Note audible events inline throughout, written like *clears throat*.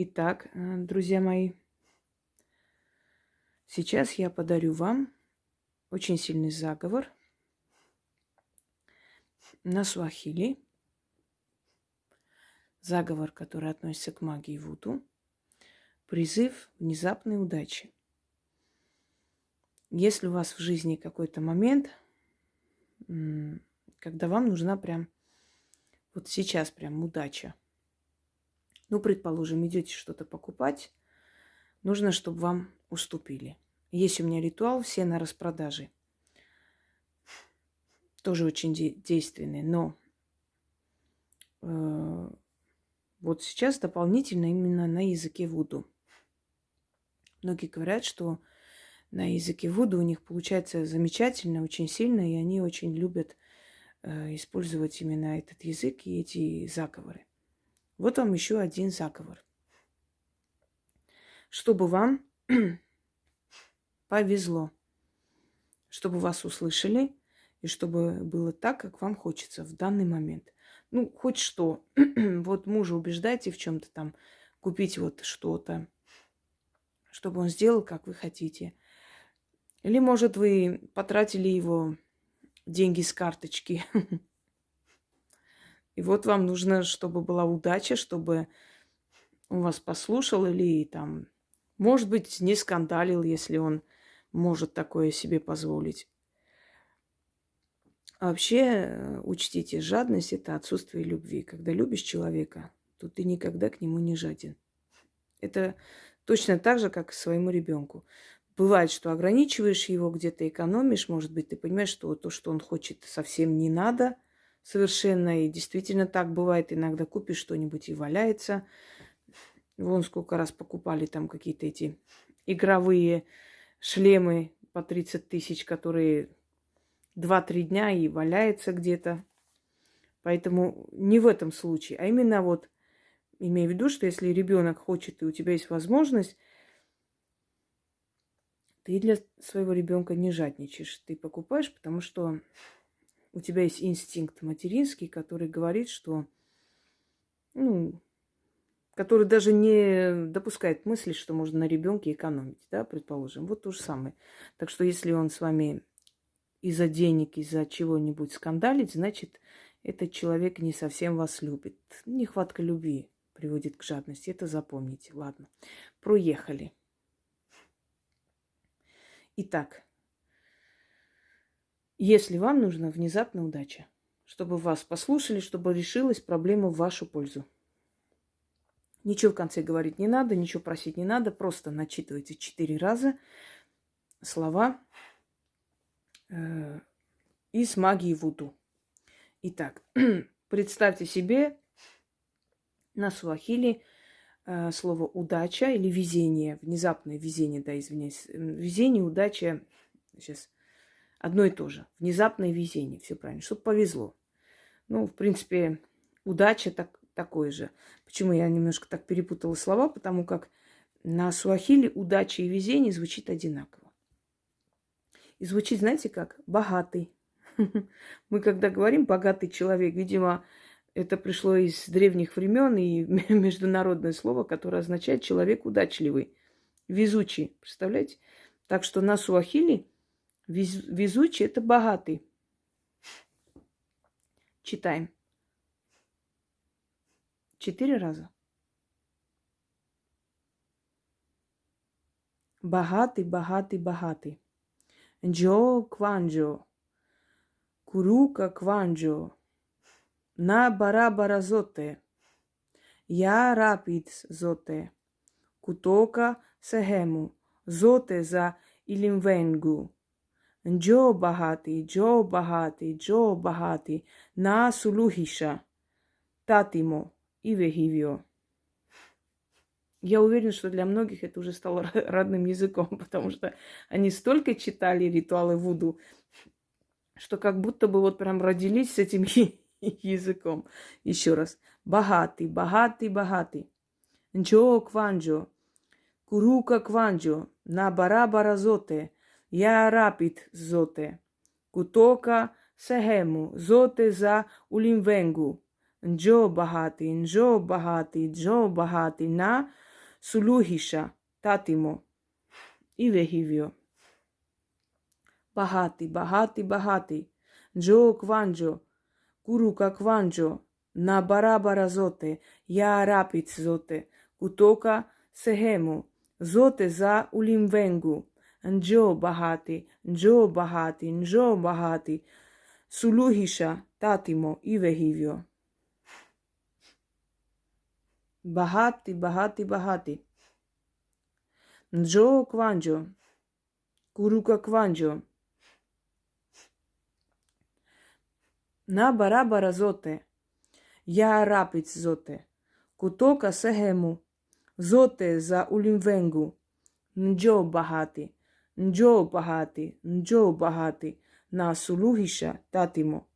Итак, э, друзья мои, сейчас я подарю вам очень сильный заговор на суахили. Заговор, который относится к магии Вуду. Призыв внезапной удачи. Если у вас в жизни какой-то момент, когда вам нужна прям, вот сейчас прям удача – ну, предположим, идете что-то покупать, нужно, чтобы вам уступили. Есть у меня ритуал, все на распродаже. Тоже очень де- действенный, но э, вот сейчас дополнительно именно на языке Вуду. Многие говорят, что на языке Вуду у них получается замечательно, очень сильно, и они очень любят э, использовать именно этот язык и эти заговоры. Вот вам еще один заговор. Чтобы вам *clears throat* повезло, чтобы вас услышали и чтобы было так, как вам хочется в данный момент. Ну, хоть что. *clears throat* вот мужа убеждайте в чем-то там, купить вот что-то, чтобы он сделал, как вы хотите. Или, может, вы потратили его деньги с карточки *laughs* И вот вам нужно, чтобы была удача, чтобы он вас послушал или там, может быть, не скандалил, если он может такое себе позволить. А вообще, э, учтите, жадность – это отсутствие любви. Когда любишь человека, то ты никогда к нему не жаден. Это точно так же, как к своему ребенку. Бывает, что ограничиваешь его, где-то экономишь, может быть, ты понимаешь, что то, что он хочет, совсем не надо – совершенно. И действительно так бывает. Иногда купишь что-нибудь и валяется. Вон сколько раз покупали там какие-то эти игровые шлемы по 30 тысяч, которые 2-3 дня и валяется где-то. Поэтому не в этом случае, а именно вот имея в виду, что если ребенок хочет и у тебя есть возможность, ты для своего ребенка не жадничаешь. Ты покупаешь, потому что у тебя есть инстинкт материнский, который говорит, что, ну, который даже не допускает мысли, что можно на ребенке экономить, да, предположим. Вот то же самое. Так что если он с вами из-за денег, из-за чего-нибудь скандалит, значит, этот человек не совсем вас любит. Нехватка любви приводит к жадности. Это запомните. Ладно. Проехали. Итак, если вам нужна внезапная удача, чтобы вас послушали, чтобы решилась проблема в вашу пользу. Ничего в конце говорить не надо, ничего просить не надо, просто начитывайте четыре раза слова э, из магии Вуду. Итак, *clears throat* представьте себе на суахили э, слово удача или везение, внезапное везение, да, извиняюсь, везение, удача, сейчас Одно и то же. Внезапное везение. Все правильно. Чтобы повезло. Ну, в принципе, удача так, такое же. Почему я немножко так перепутала слова? Потому как на суахиле удача и везение звучит одинаково. И звучит, знаете как? Богатый. *laughs* Мы когда говорим богатый человек, видимо, это пришло из древних времен и *laughs* международное слово, которое означает человек удачливый, везучий. Представляете? Так что на суахиле Везучий – это богатый. Читаем. Четыре раза. Богатый, богатый, богатый. Джо кванджо. Курука кванджо. На барабара зоте. Я рапид зоте. Кутока сехему. Зоте за илимвенгу. Njoo bahati, Njoo bahati, Njoo bahati, na suluhisha, татимо и вегивио. Я уверена, что для многих это уже стало родным языком, *laughs* потому что они столько читали ритуалы Вуду, что как будто бы вот прям родились с этим *laughs* языком. Еще раз. Богатый, богатый, богатый. Нджо кванджо, курука кванджо, на бара баразоте, я рапид зоте. Кутока сехему, зоте за улимвенгу. Нджо багатий, нджо багатий, джо багатий на Сулюгиша татимо і вегівіо. Багатий, багатий, багатий. Джо кванджо, курука кванджо, на барабара зоте, я рапіц зоте, кутока сегему, зоте за улімвенгу. Нджо багатий, нджо багатий, нджо багатий. Сулугіша татимо і вегівіо. Багатий, багатий, багатий. Нджо кванджо, курука кванджо. На барабара зоте, я рапиц зоте, кутока сегему, зоте за улімвенгу, нджо багатий, нджо багатий, нджо багатий, на сулугиша татимо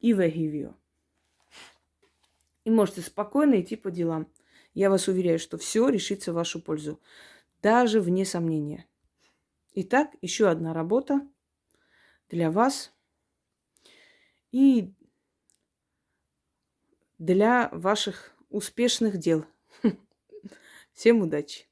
и вегивио. И можете спокойно идти по делам. Я вас уверяю, что все решится в вашу пользу, даже вне сомнения. Итак, еще одна работа для вас и для ваших успешных дел. *laughs* Всем удачи!